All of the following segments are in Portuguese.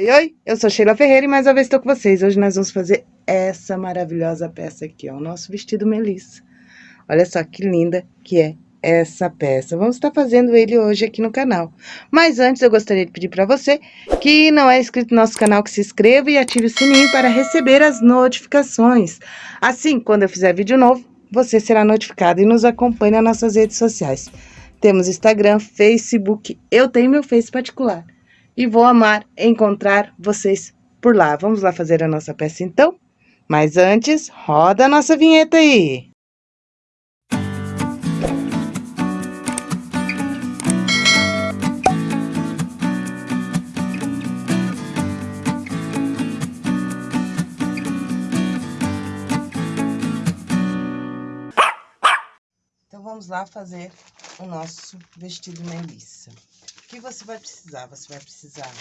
Oi, eu sou Sheila Ferreira e mais uma vez estou com vocês. Hoje nós vamos fazer essa maravilhosa peça aqui, ó, o nosso vestido Melissa. Olha só que linda que é essa peça. Vamos estar fazendo ele hoje aqui no canal. Mas antes eu gostaria de pedir para você que não é inscrito no nosso canal que se inscreva e ative o sininho para receber as notificações. Assim, quando eu fizer vídeo novo, você será notificado e nos acompanhe nas nossas redes sociais. Temos Instagram, Facebook, eu tenho meu Face particular e vou amar encontrar vocês por lá. Vamos lá fazer a nossa peça então? Mas antes, roda a nossa vinheta aí! Então, vamos lá fazer o nosso vestido Melissa que você vai precisar? Você vai precisar...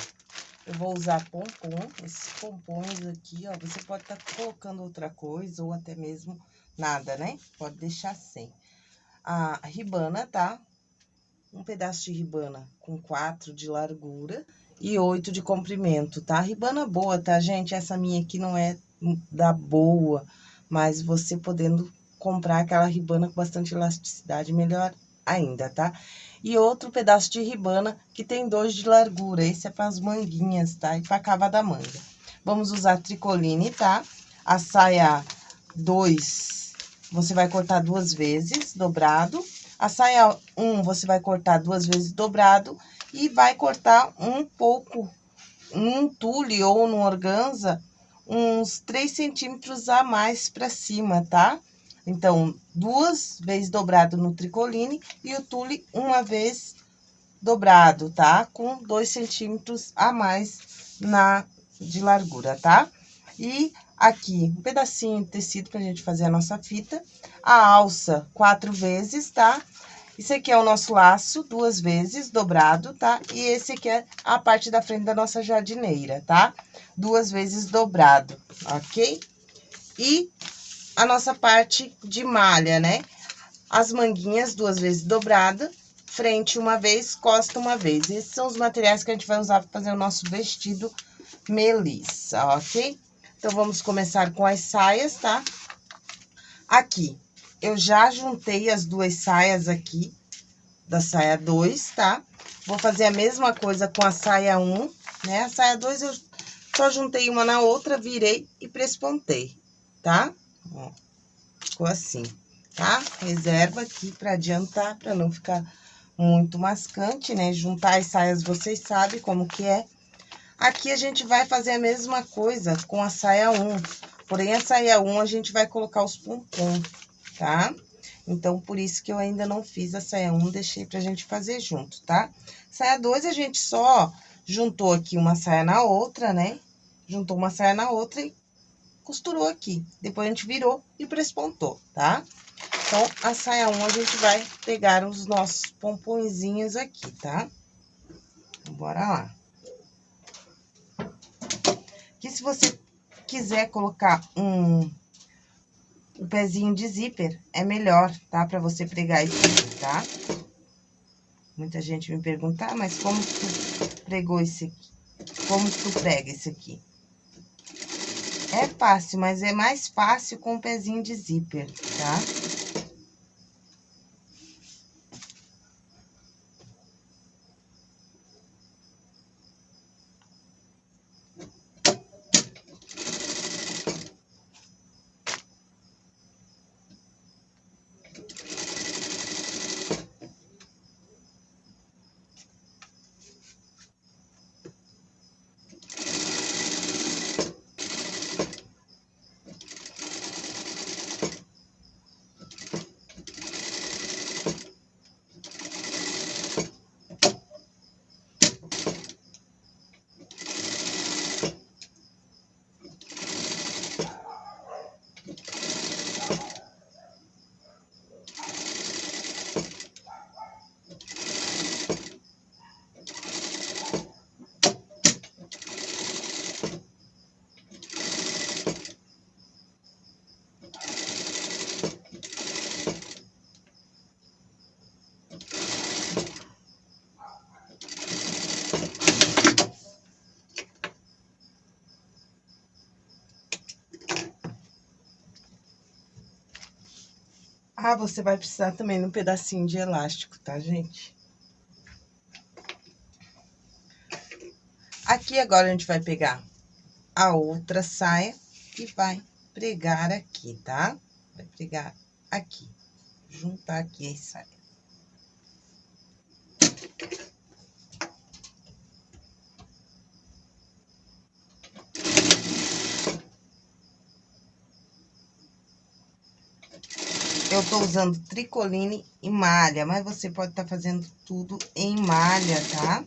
Eu vou usar pompom, esses pompons aqui, ó. Você pode estar tá colocando outra coisa ou até mesmo nada, né? Pode deixar sem. A ribana, tá? Um pedaço de ribana com quatro de largura e oito de comprimento, tá? Ribana boa, tá, gente? Essa minha aqui não é da boa, mas você podendo comprar aquela ribana com bastante elasticidade, melhor ainda, tá? E outro pedaço de ribana que tem dois de largura. Esse é para as manguinhas, tá? E para cava da manga. Vamos usar tricoline, tá? A saia 2, você vai cortar duas vezes, dobrado. A saia 1, um, você vai cortar duas vezes dobrado. E vai cortar um pouco, num tule ou no organza, uns 3 centímetros a mais para cima, tá? Então, duas vezes dobrado no tricoline e o tule uma vez dobrado, tá? Com dois centímetros a mais na de largura, tá? E aqui, um pedacinho de tecido pra gente fazer a nossa fita. A alça, quatro vezes, tá? Esse aqui é o nosso laço, duas vezes, dobrado, tá? E esse aqui é a parte da frente da nossa jardineira, tá? Duas vezes dobrado, ok? E a nossa parte de malha, né? As manguinhas duas vezes dobrada, frente uma vez, costa uma vez. Esses são os materiais que a gente vai usar para fazer o nosso vestido melissa, ok? Então, vamos começar com as saias, tá? Aqui, eu já juntei as duas saias aqui, da saia 2, tá? Vou fazer a mesma coisa com a saia 1, um, né? A saia 2 eu só juntei uma na outra, virei e prespontei, tá? Ó, ficou assim, tá? Reserva aqui pra adiantar, pra não ficar muito mascante, né? Juntar as saias, vocês sabem como que é. Aqui a gente vai fazer a mesma coisa com a saia 1. Porém, a saia 1 a gente vai colocar os pompons, tá? Então, por isso que eu ainda não fiz a saia 1, deixei pra gente fazer junto, tá? Saia 2, a gente só juntou aqui uma saia na outra, né? Juntou uma saia na outra e costurou aqui. Depois a gente virou e prespontou, tá? Então, a saia 1, a gente vai pegar os nossos pomponzinhos aqui, tá? Então, bora lá. Aqui, se você quiser colocar um, um pezinho de zíper, é melhor, tá? Pra você pregar isso aqui, tá? Muita gente me pergunta, ah, mas como tu pregou esse aqui? Como tu prega esse aqui? É fácil, mas é mais fácil com o pezinho de zíper, tá? Ah, você vai precisar também de um pedacinho de elástico, tá, gente? Aqui agora a gente vai pegar a outra saia e vai pregar aqui, tá? Vai pregar aqui, juntar aqui a saia. Eu tô usando tricoline e malha, mas você pode estar tá fazendo tudo em malha, tá?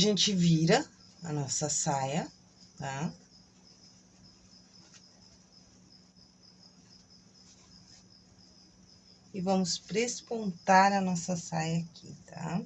Gente vira a nossa saia, tá? E vamos prespontar a nossa saia aqui, tá? Tá?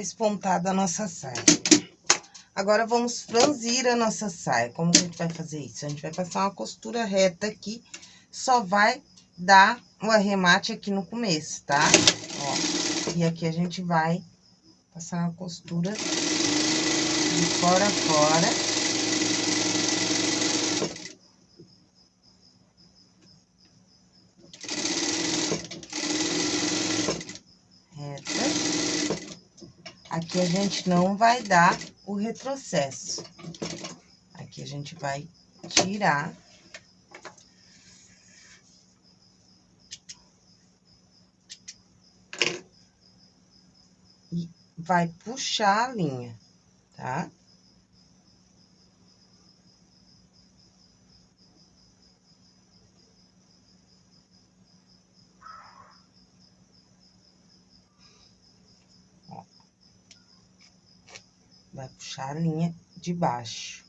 Espontada a nossa saia. Agora, vamos franzir a nossa saia. Como que a gente vai fazer isso? A gente vai passar uma costura reta aqui, só vai dar o arremate aqui no começo, tá? Ó, e aqui a gente vai passar uma costura de fora a fora. Aqui a gente não vai dar o retrocesso. Aqui a gente vai tirar. E vai puxar a linha, tá? Vai puxar a linha de baixo.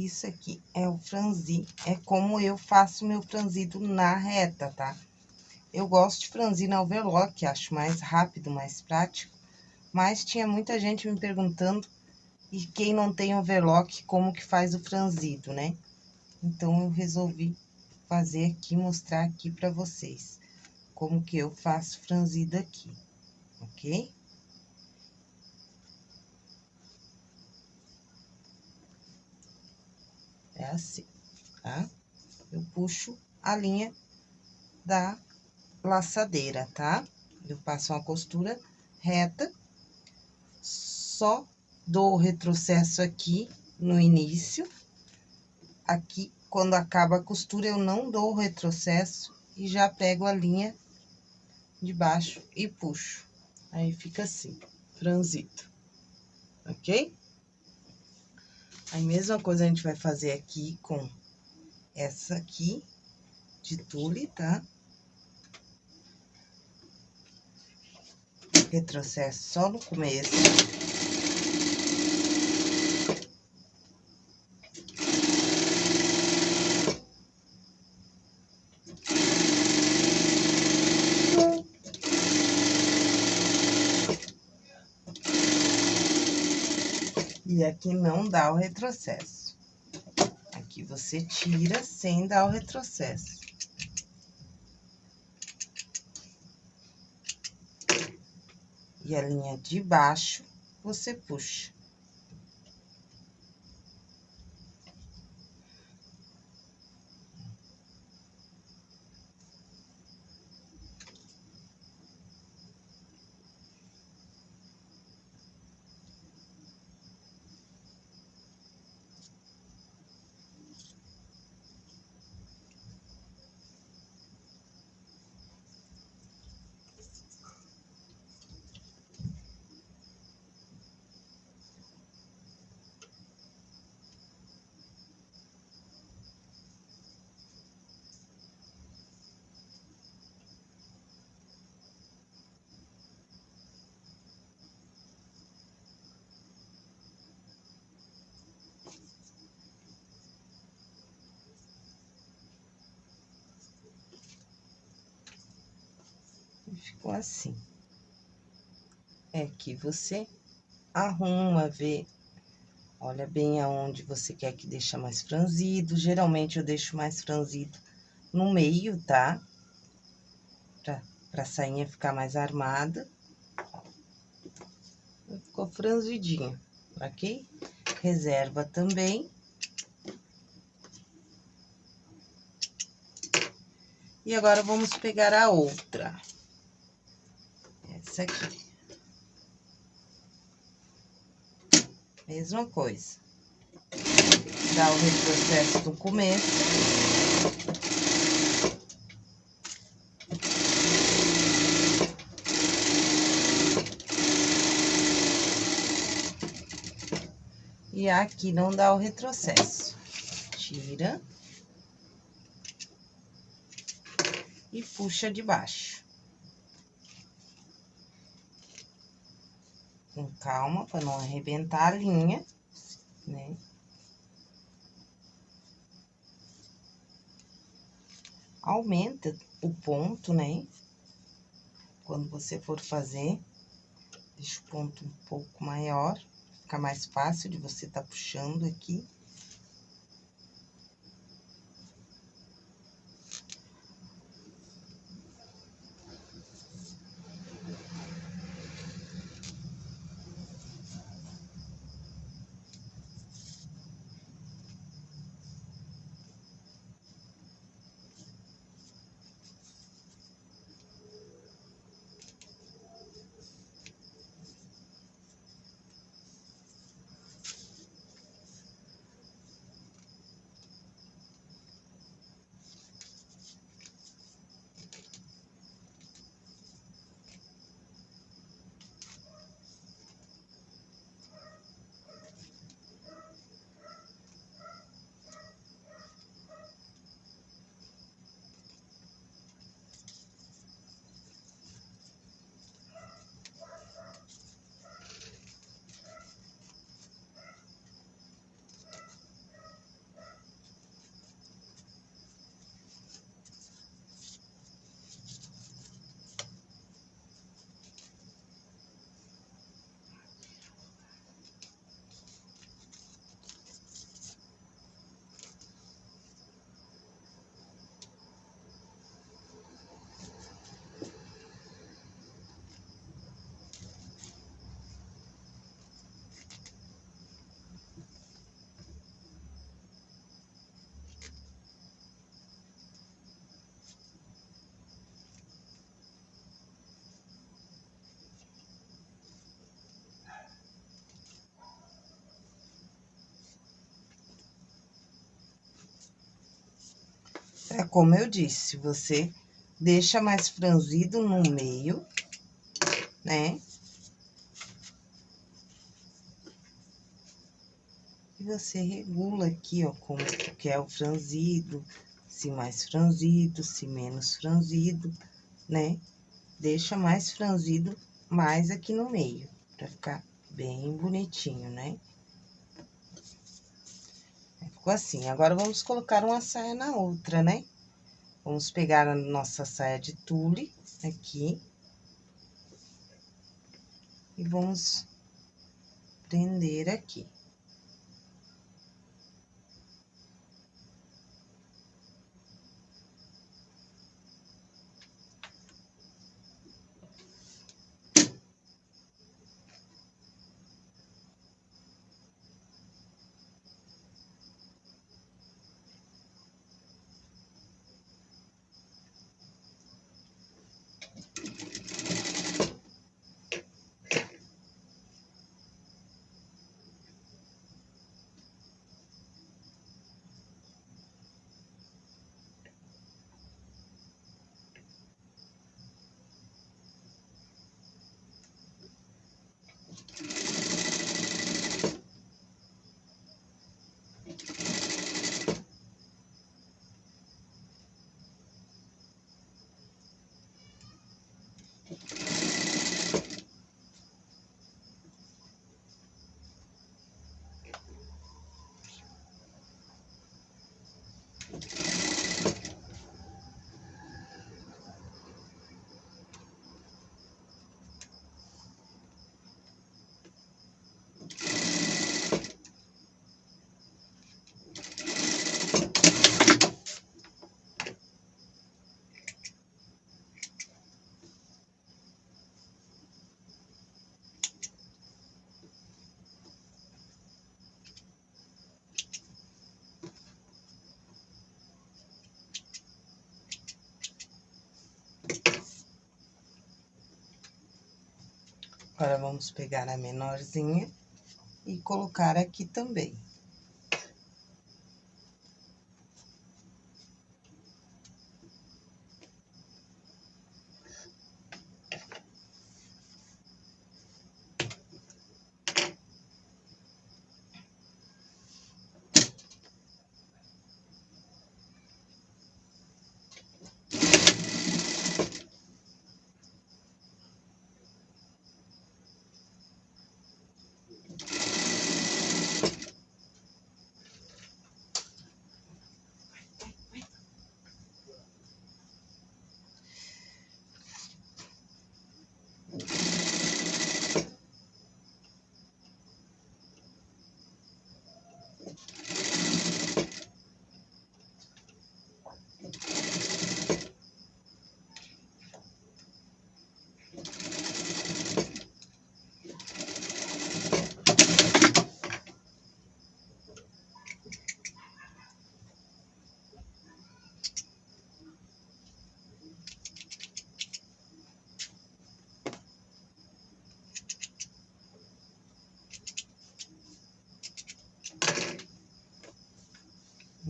Isso aqui é o franzir, é como eu faço meu franzido na reta, tá? Eu gosto de franzir na overlock, acho mais rápido, mais prático. Mas tinha muita gente me perguntando, e quem não tem overlock, como que faz o franzido, né? Então, eu resolvi fazer aqui, mostrar aqui pra vocês. Como que eu faço franzido aqui, ok? É assim, tá? Eu puxo a linha da laçadeira, tá? Eu passo uma costura reta, só dou o retrocesso aqui no início. Aqui, quando acaba a costura, eu não dou o retrocesso e já pego a linha de baixo e puxo. Aí, fica assim, franzido, ok? A mesma coisa a gente vai fazer aqui com essa aqui de tule, tá? Retrocesso só no começo. E aqui não dá o retrocesso. Aqui você tira sem dar o retrocesso. E a linha de baixo, você puxa. Ficou assim. É que você arruma, vê, olha bem aonde você quer que deixe mais franzido. Geralmente, eu deixo mais franzido no meio, tá? Pra, pra sainha ficar mais armada. Ficou franzidinho, ok? Reserva também. E agora, vamos pegar a outra essa aqui. Mesma coisa. Dá o retrocesso no começo. E aqui não dá o retrocesso. Tira. E puxa de baixo. Com calma, para não arrebentar a linha, né? Aumenta o ponto, né? Quando você for fazer, deixa o ponto um pouco maior, fica mais fácil de você tá puxando aqui. É como eu disse, você deixa mais franzido no meio, né? E você regula aqui, ó, como que quer o franzido, se mais franzido, se menos franzido, né? Deixa mais franzido mais aqui no meio, pra ficar bem bonitinho, né? Assim. Agora, vamos colocar uma saia na outra, né? Vamos pegar a nossa saia de tule aqui. E vamos prender aqui. Agora, vamos pegar a menorzinha e colocar aqui também.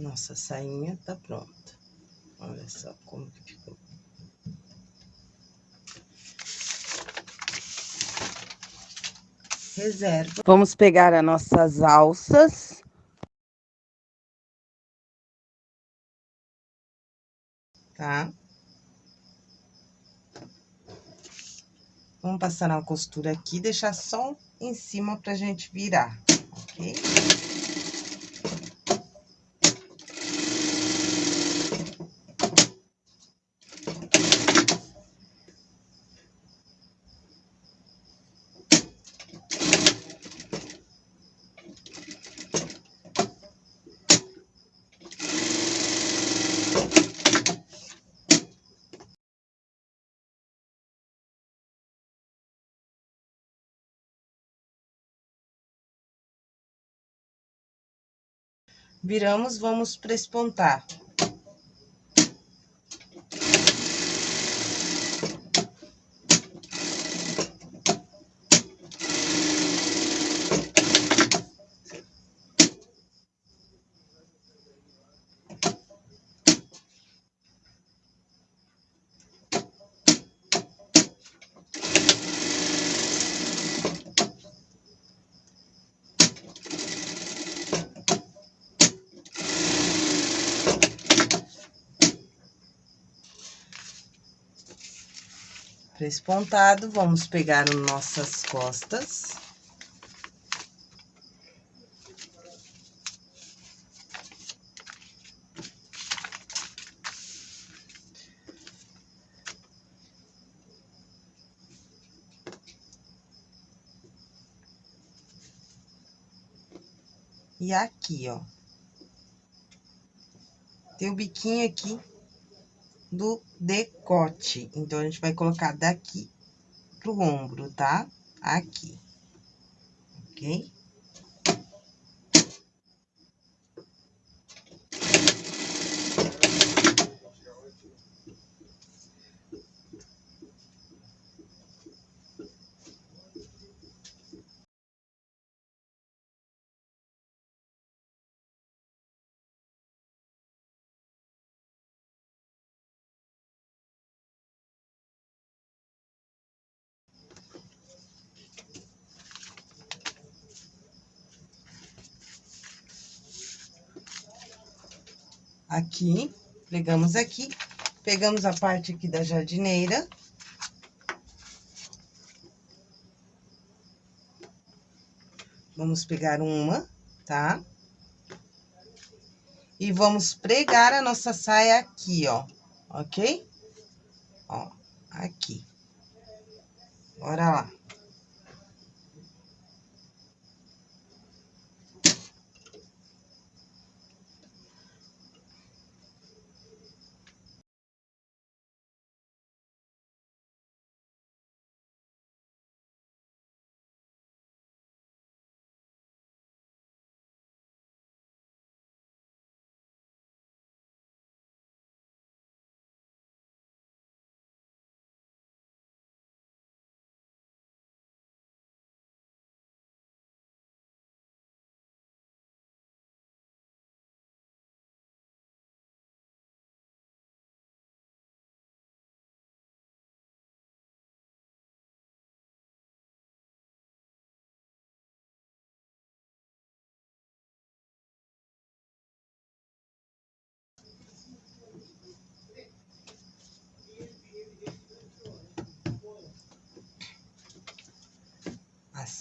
Nossa sainha tá pronta. Olha só como que ficou. Reserva. Vamos pegar as nossas alças. Tá? Vamos passar uma costura aqui, deixar só em cima pra gente virar, ok? Viramos, vamos. Para pontado, vamos pegar as nossas costas. E aqui, ó. Tem o biquinho aqui do decote. Então, a gente vai colocar daqui pro ombro, tá? Aqui. Ok? Aqui, pegamos aqui, pegamos a parte aqui da jardineira. Vamos pegar uma, tá? E vamos pregar a nossa saia aqui, ó, ok? Ó, aqui. Bora lá.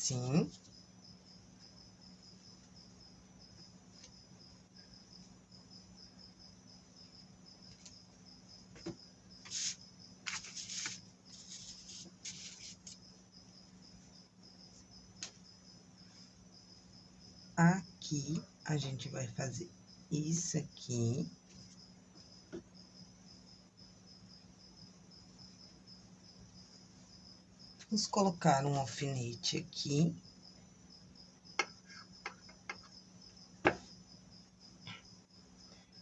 Assim. Aqui, a gente vai fazer isso aqui. Vamos colocar um alfinete aqui.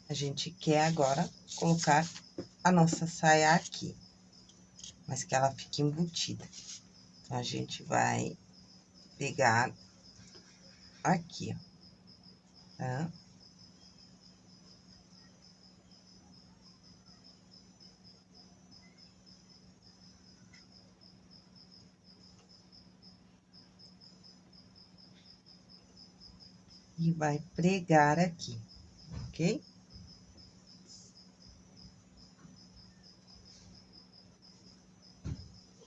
A gente quer agora colocar a nossa saia aqui, mas que ela fique embutida. Então, a gente vai pegar aqui, ó, tá? E vai pregar aqui, ok?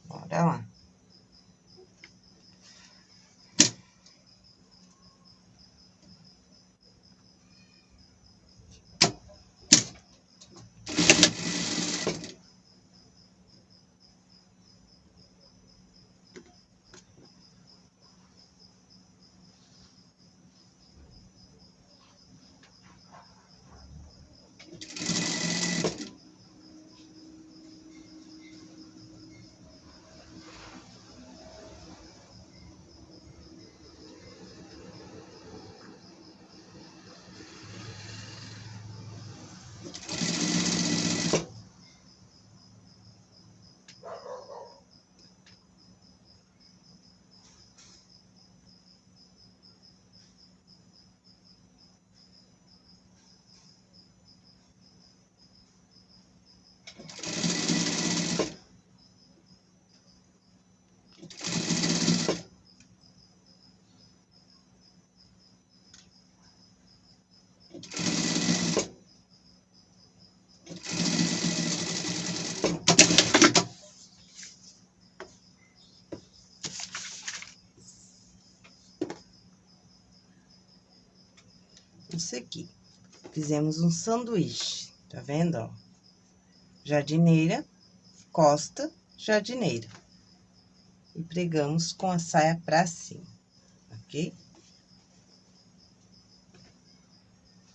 Bora lá. Vamos seguir. Fizemos um sanduíche, tá vendo, ó? Jardineira, costa, jardineira. E pregamos com a saia pra cima, ok?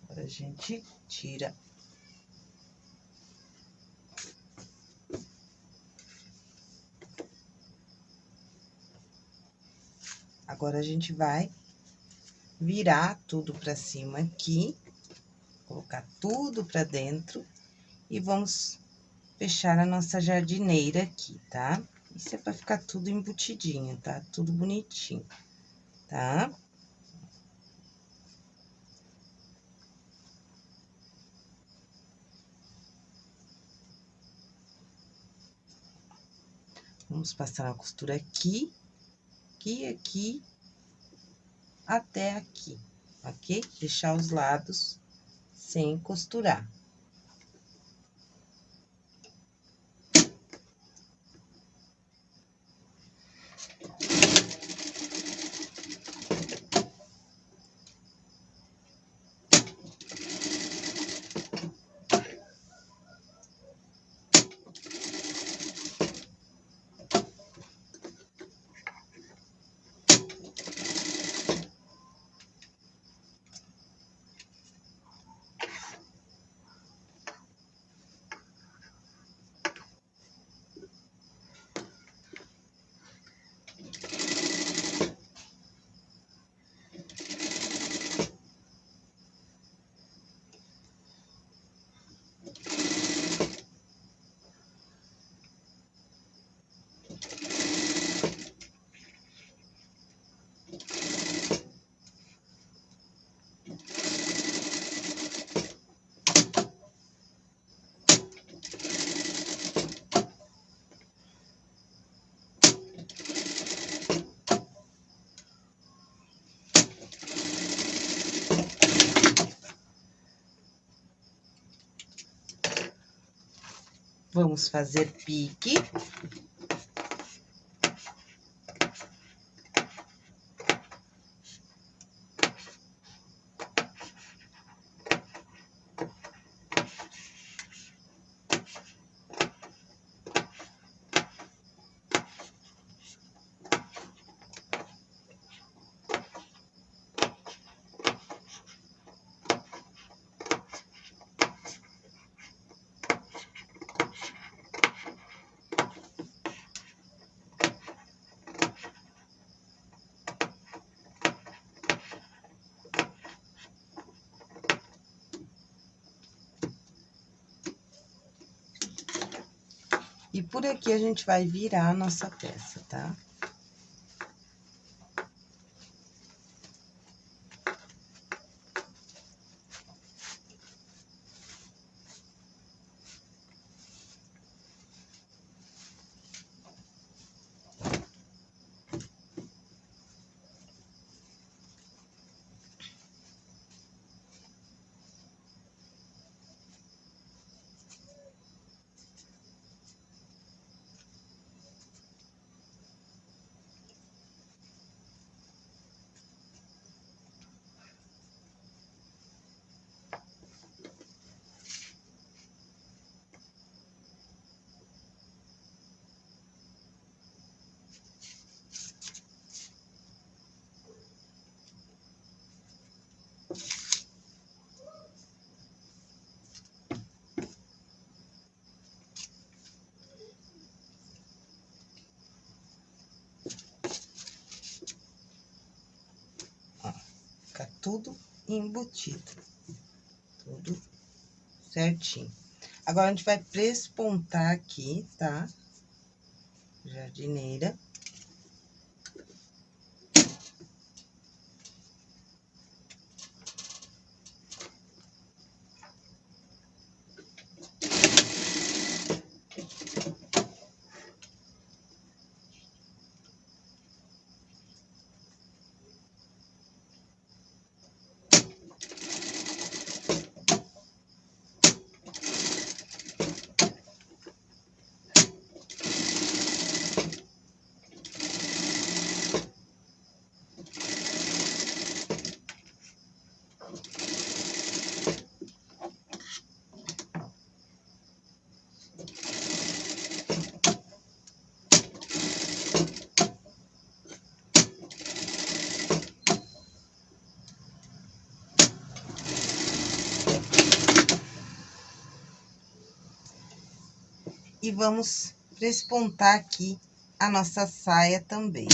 Agora, a gente tira Agora, a gente vai virar tudo pra cima aqui, colocar tudo pra dentro e vamos fechar a nossa jardineira aqui, tá? Isso é pra ficar tudo embutidinho, tá? Tudo bonitinho, tá? Vamos passar a costura aqui, aqui, aqui, até aqui, ok? Deixar os lados sem costurar. Vamos fazer pique. E por aqui a gente vai virar a nossa peça, tá? tudo embutido. Tudo certinho. Agora, a gente vai prespontar aqui, tá? Jardineira. E vamos prespontar aqui a nossa saia também.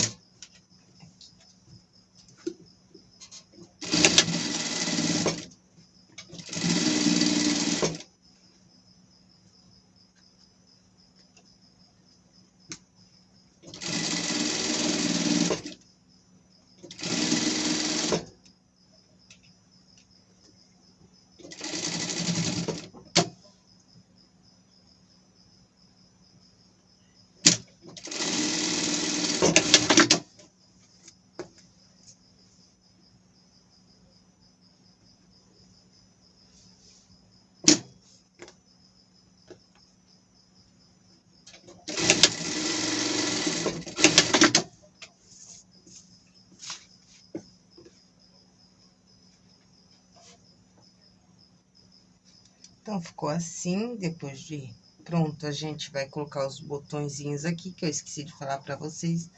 Então, ficou assim, depois de pronto, a gente vai colocar os botõezinhos aqui, que eu esqueci de falar pra vocês.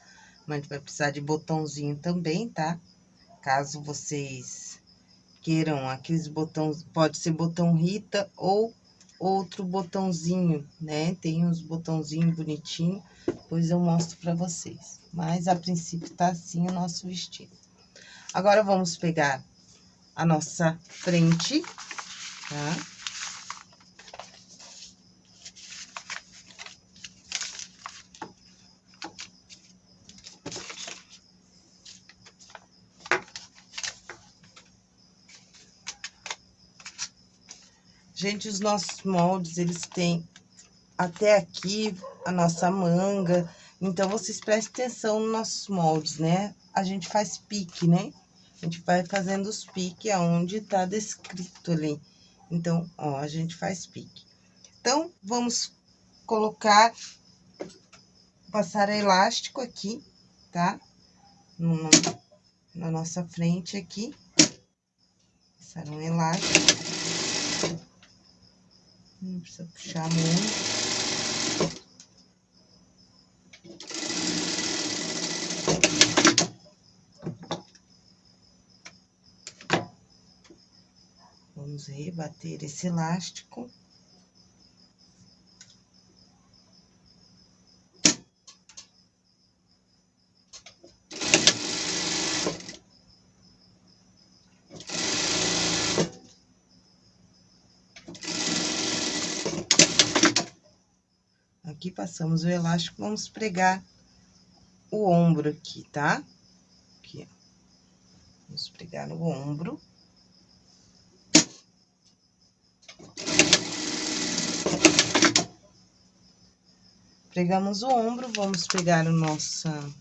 Mas a gente vai precisar de botãozinho também, tá? Caso vocês queiram aqueles botões, pode ser botão Rita ou outro botãozinho, né? Tem uns botãozinhos bonitinhos, depois eu mostro pra vocês. Mas, a princípio, tá assim o nosso vestido. Agora, vamos pegar a nossa frente, tá? Gente, os nossos moldes, eles têm até aqui a nossa manga. Então, vocês prestem atenção nos nossos moldes, né? A gente faz pique, né? A gente vai fazendo os piques aonde tá descrito ali. Então, ó, a gente faz pique. Então, vamos colocar, passar elástico aqui, tá? Na nossa frente aqui. Passar um elástico. Não precisa puxar muito. Vamos rebater esse elástico. Aqui, passamos o elástico, vamos pregar o ombro aqui, tá? Aqui, ó. Vamos pregar no ombro. Pregamos o ombro, vamos pegar a nossa,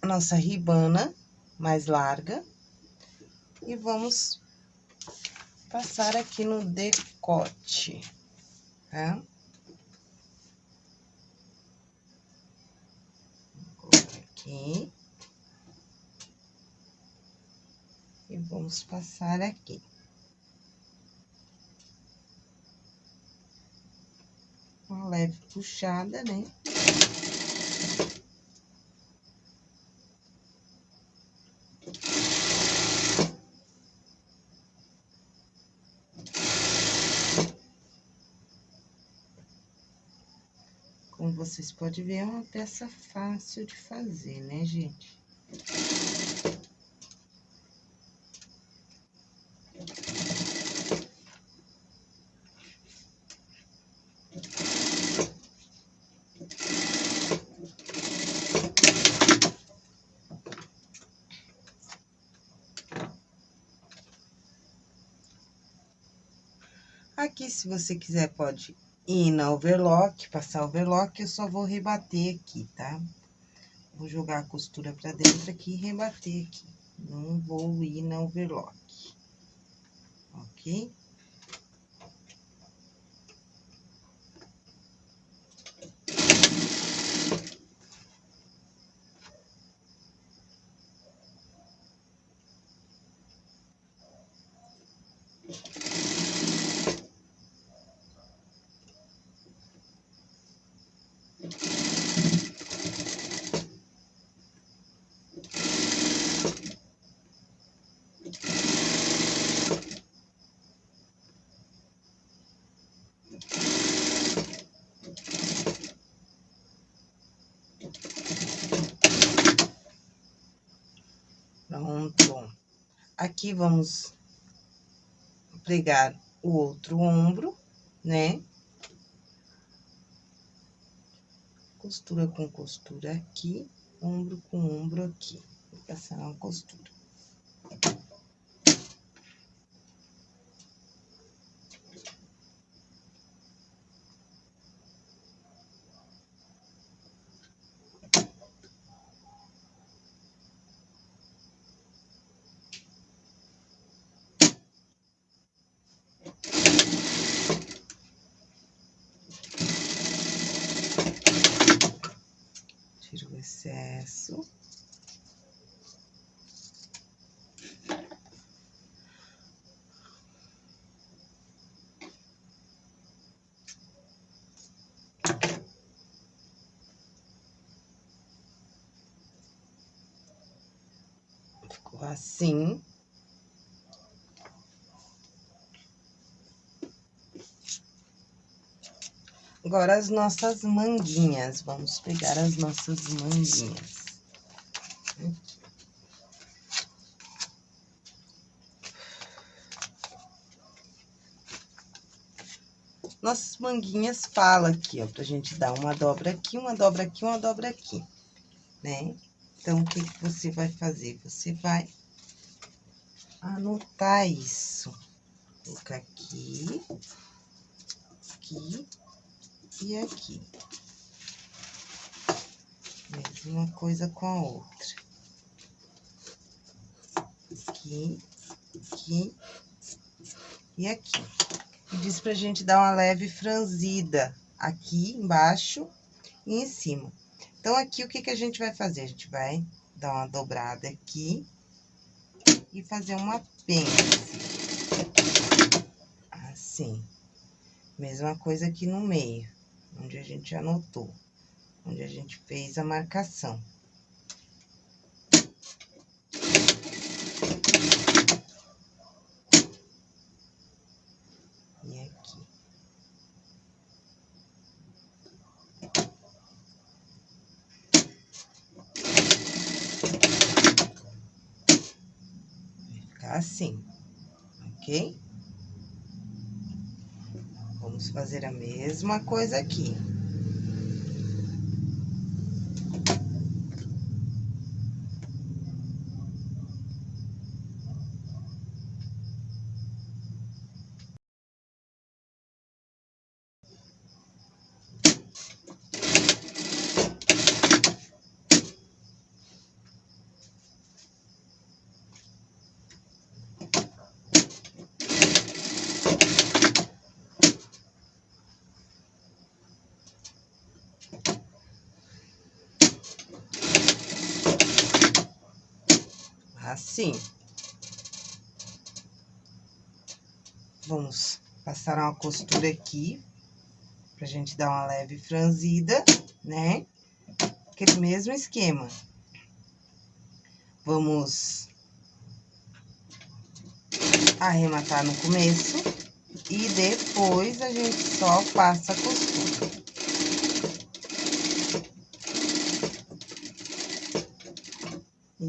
a nossa ribana mais larga e vamos passar aqui no decote, tá? Aqui. E vamos passar aqui. Uma leve puxada, né? Como vocês podem ver, é uma peça fácil de fazer, né, gente? Aqui, se você quiser, pode ir na overlock, passar overlock, eu só vou rebater aqui, tá? Vou jogar a costura pra dentro aqui e rebater aqui. Não vou ir na overlock, ok? Aqui vamos pregar o outro ombro, né? Costura com costura aqui, ombro com ombro aqui. Vou passar uma costura. excesso. Ficou assim. Agora, as nossas manguinhas. Vamos pegar as nossas manguinhas. Nossas manguinhas fala aqui, ó, pra gente dar uma dobra aqui, uma dobra aqui, uma dobra aqui, né? Então, o que, que você vai fazer? Você vai anotar isso. Colocar aqui, aqui e aqui. Mesma coisa com a outra. Aqui, aqui e aqui. E diz pra gente dar uma leve franzida aqui embaixo e em cima. Então, aqui, o que que a gente vai fazer? A gente vai dar uma dobrada aqui e fazer uma pence. Assim. Mesma coisa aqui no meio onde a gente anotou, onde a gente fez a marcação. E aqui. Vai ficar assim, ok? Fazer a mesma coisa aqui. Assim. Vamos passar uma costura aqui, pra gente dar uma leve franzida, né? Aquele mesmo esquema. Vamos arrematar no começo e depois a gente só passa a costura.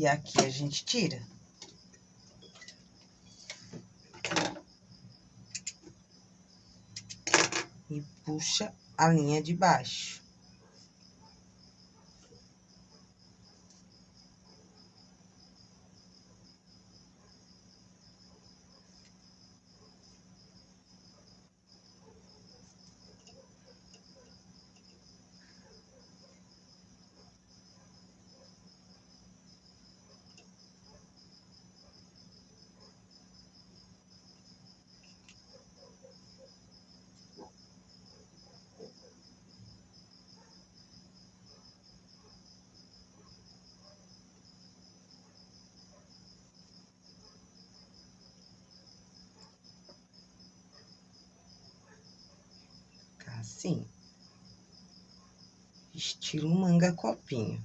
E aqui a gente tira. E puxa a linha de baixo. estilo manga copinho,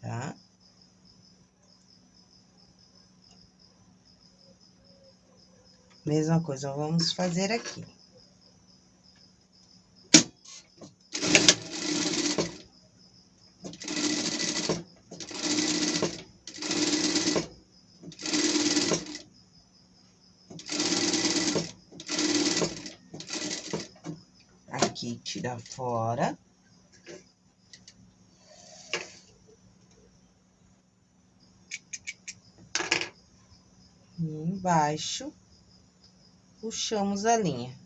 tá? Mesma coisa, vamos fazer aqui. Aqui, tira fora. Embaixo, puxamos a linha.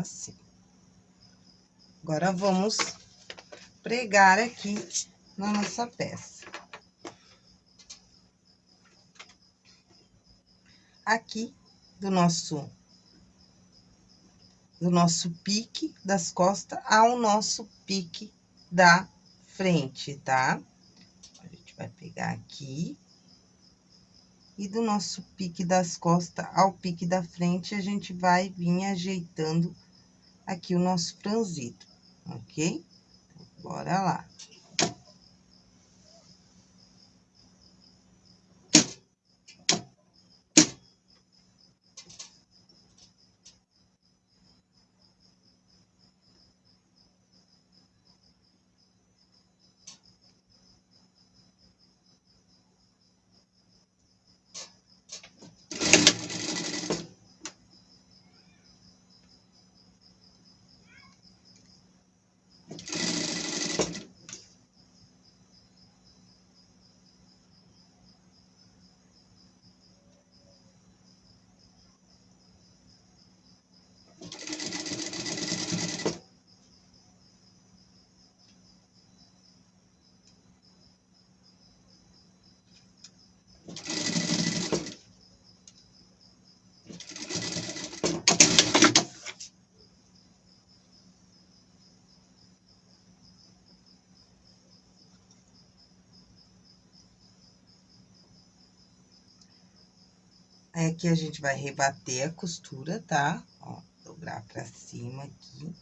Assim. Agora, vamos pregar aqui na nossa peça. Aqui, do nosso, do nosso pique das costas ao nosso pique da frente, tá? A gente vai pegar aqui. E do nosso pique das costas ao pique da frente, a gente vai vir ajeitando aqui o nosso franzido, ok? Bora lá. Aí, aqui a gente vai rebater a costura, tá? Ó, dobrar pra cima aqui.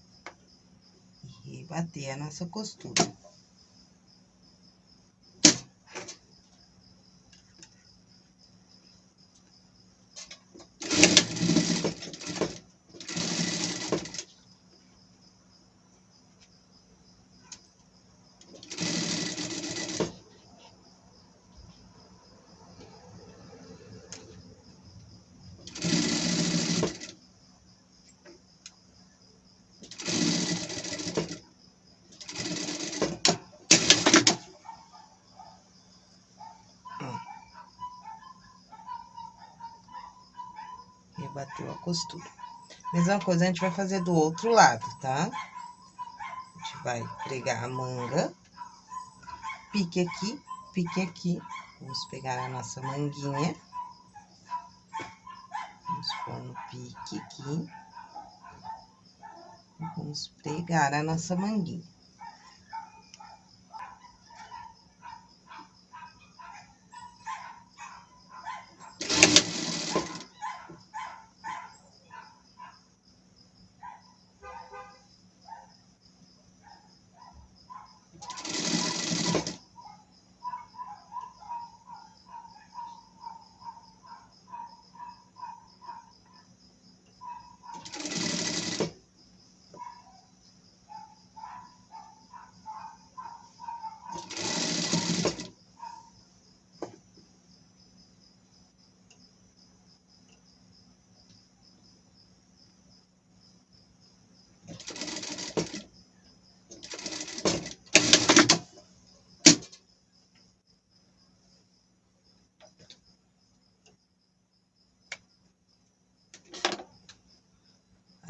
E rebater a nossa costura. Bateu a costura. Mesma coisa a gente vai fazer do outro lado, tá? A gente vai pregar a manga, pique aqui, pique aqui. Vamos pegar a nossa manguinha. Vamos pôr no pique aqui. Vamos pregar a nossa manguinha.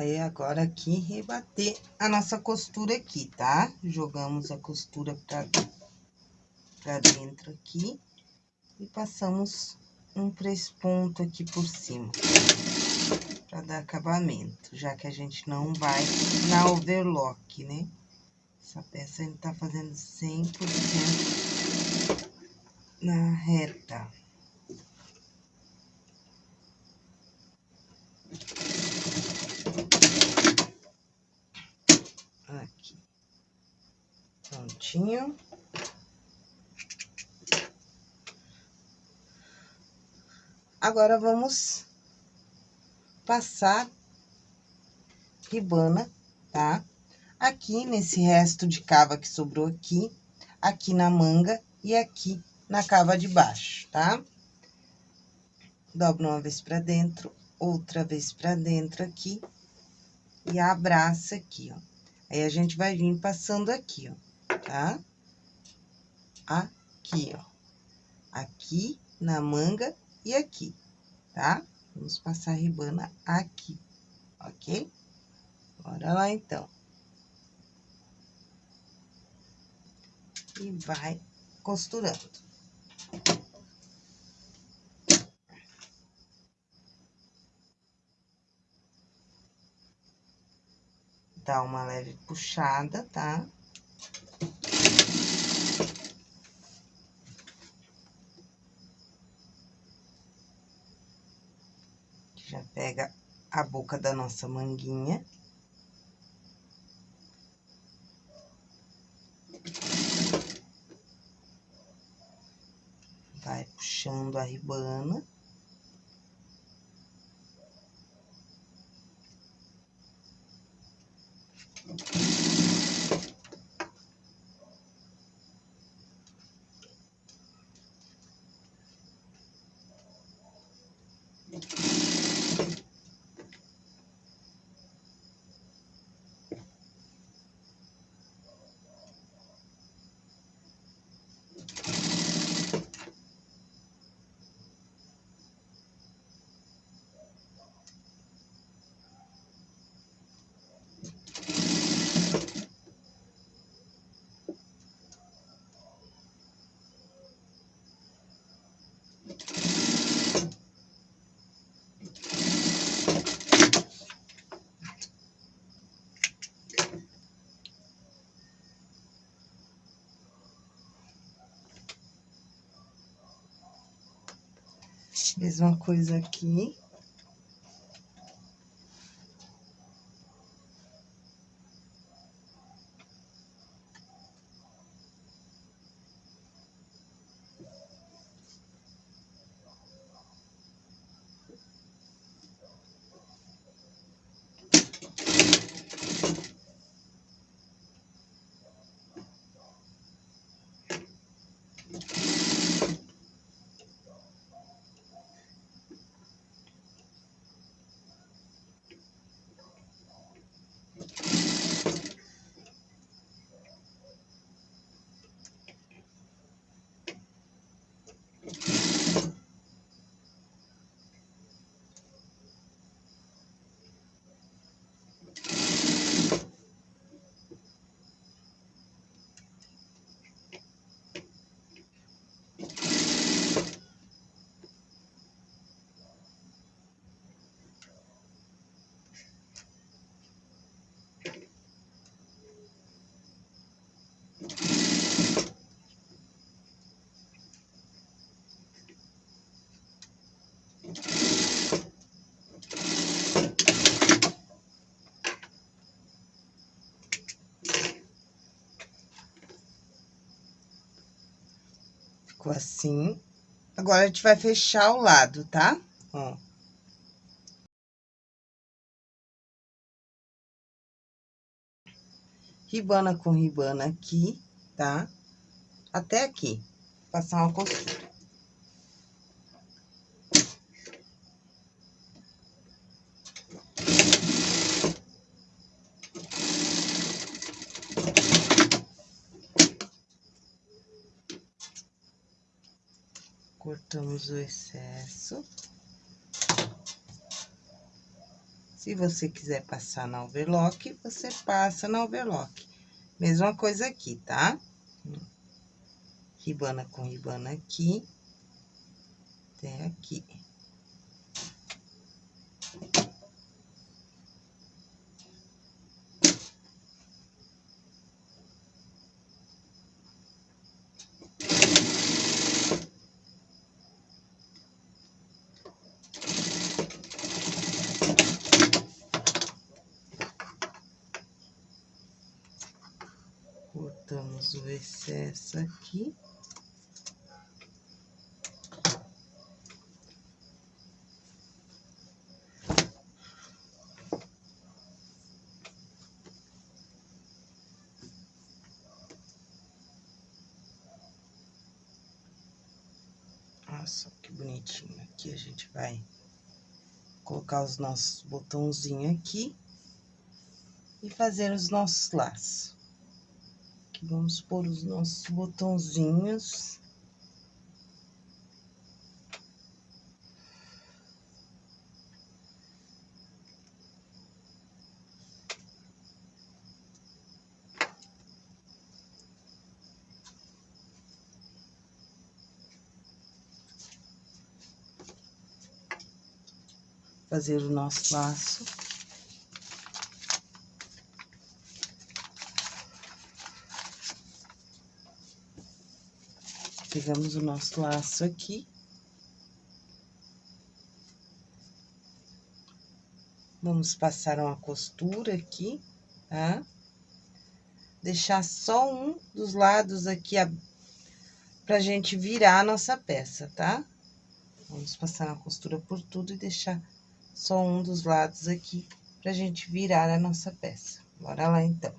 Aí, agora aqui, rebater a nossa costura aqui, tá? Jogamos a costura pra, pra dentro aqui. E passamos um três pontos aqui por cima. Pra dar acabamento, já que a gente não vai na overlock, né? Essa peça a gente tá fazendo 100% na reta. Aqui. Agora, vamos passar ribana, tá? Aqui, nesse resto de cava que sobrou aqui, aqui na manga e aqui na cava de baixo, tá? Dobra uma vez pra dentro, outra vez pra dentro aqui e abraça aqui, ó. Aí, a gente vai vir passando aqui, ó, tá? Aqui, ó. Aqui na manga e aqui, tá? Vamos passar a ribana aqui, ok? Bora lá, então. E vai costurando. Dá uma leve puxada, tá? Já pega a boca da nossa manguinha. Vai puxando a ribana. Mesma coisa aqui. Assim. Agora, a gente vai fechar o lado, tá? Ó. Ribana com ribana aqui, tá? Até aqui. Passar uma costura. O excesso. Se você quiser passar na overlock, você passa na overlock. Mesma coisa aqui, tá? Ribana com ribana aqui. Até aqui. cortamos o excesso aqui. Nossa, que bonitinho. Aqui a gente vai colocar os nossos botãozinhos aqui e fazer os nossos laços. Aqui vamos pôr os nossos botãozinhos. Fazer o nosso laço. Pegamos o nosso laço aqui. Vamos passar uma costura aqui, tá? Deixar só um dos lados aqui a... pra gente virar a nossa peça, tá? Vamos passar uma costura por tudo e deixar só um dos lados aqui pra gente virar a nossa peça. Bora lá, então.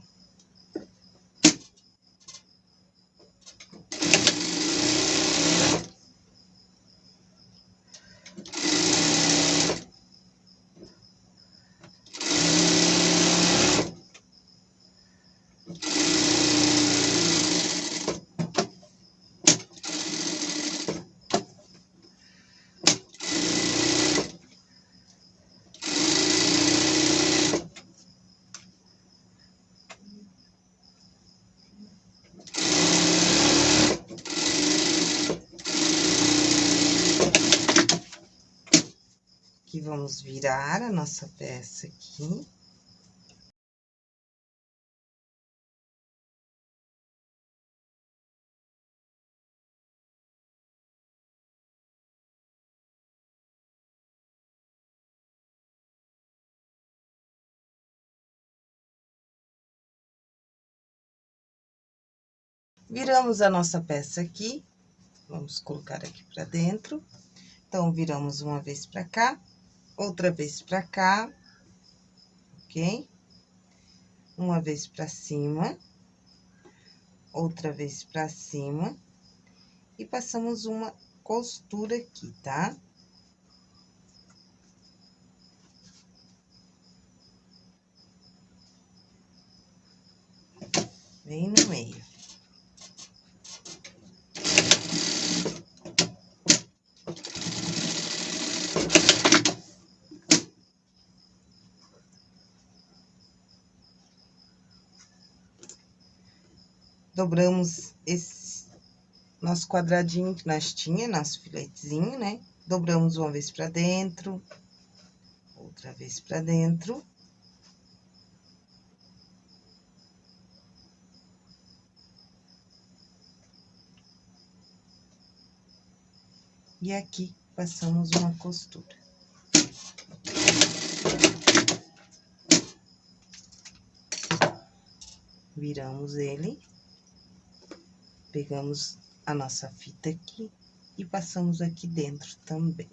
Vamos virar a nossa peça aqui. Viramos a nossa peça aqui, vamos colocar aqui pra dentro. Então, viramos uma vez pra cá, outra vez pra cá, ok? Uma vez pra cima, outra vez pra cima, e passamos uma costura aqui, tá? Bem no meio. Dobramos esse nosso quadradinho que nós tinha, nosso filetezinho, né? Dobramos uma vez pra dentro, outra vez pra dentro. E aqui, passamos uma costura. Viramos ele. Pegamos a nossa fita aqui e passamos aqui dentro também.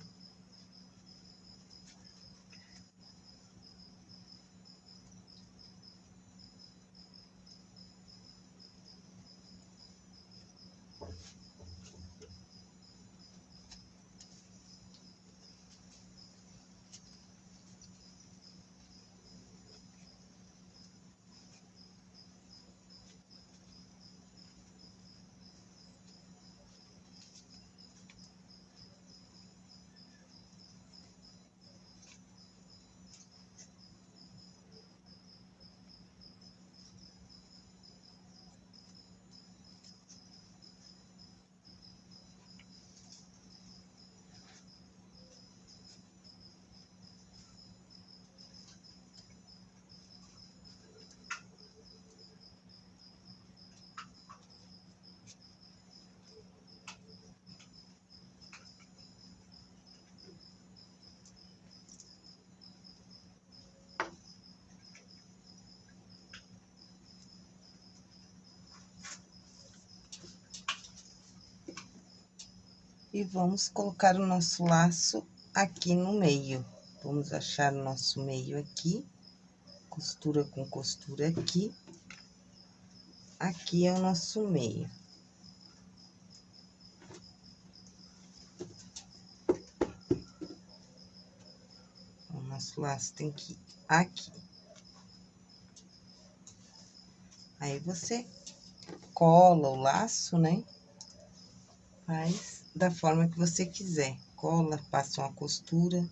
E vamos colocar o nosso laço aqui no meio. Vamos achar o nosso meio aqui, costura com costura aqui. Aqui é o nosso meio. O nosso laço tem que ir aqui. Aí, você cola o laço, né? Faz da forma que você quiser. Cola, passa uma costura,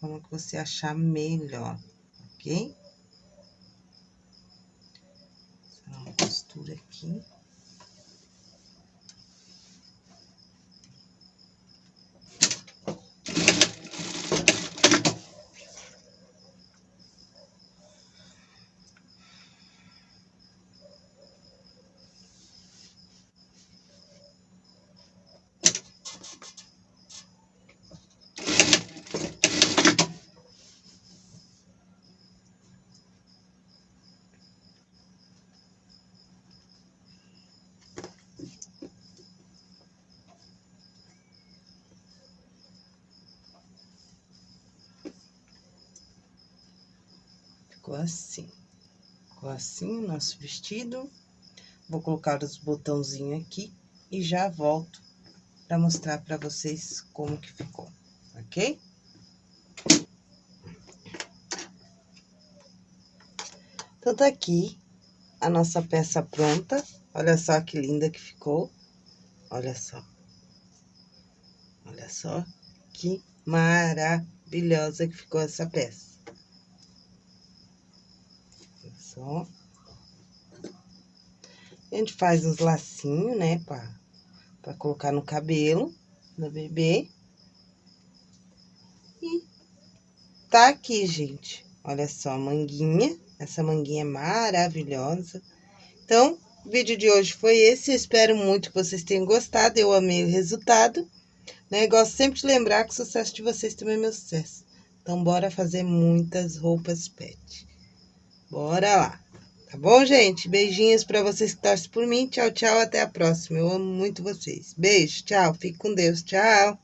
forma que você achar melhor, ok? Uma costura aqui. Ficou assim. Ficou assim o nosso vestido. Vou colocar os botãozinhos aqui e já volto para mostrar para vocês como que ficou, ok? Então, tá aqui a nossa peça pronta. Olha só que linda que ficou. Olha só. Olha só que maravilhosa que ficou essa peça só. A gente faz uns lacinhos, né, pra, pra colocar no cabelo da bebê. E tá aqui, gente. Olha só a manguinha. Essa manguinha é maravilhosa. Então, o vídeo de hoje foi esse. Eu espero muito que vocês tenham gostado. Eu amei o resultado. Né? Gosto sempre de lembrar que o sucesso de vocês também é meu sucesso. Então, bora fazer muitas roupas pet. Bora lá. Tá bom, gente? Beijinhos para vocês que torcem por mim. Tchau, tchau. Até a próxima. Eu amo muito vocês. Beijo, tchau. Fique com Deus. Tchau.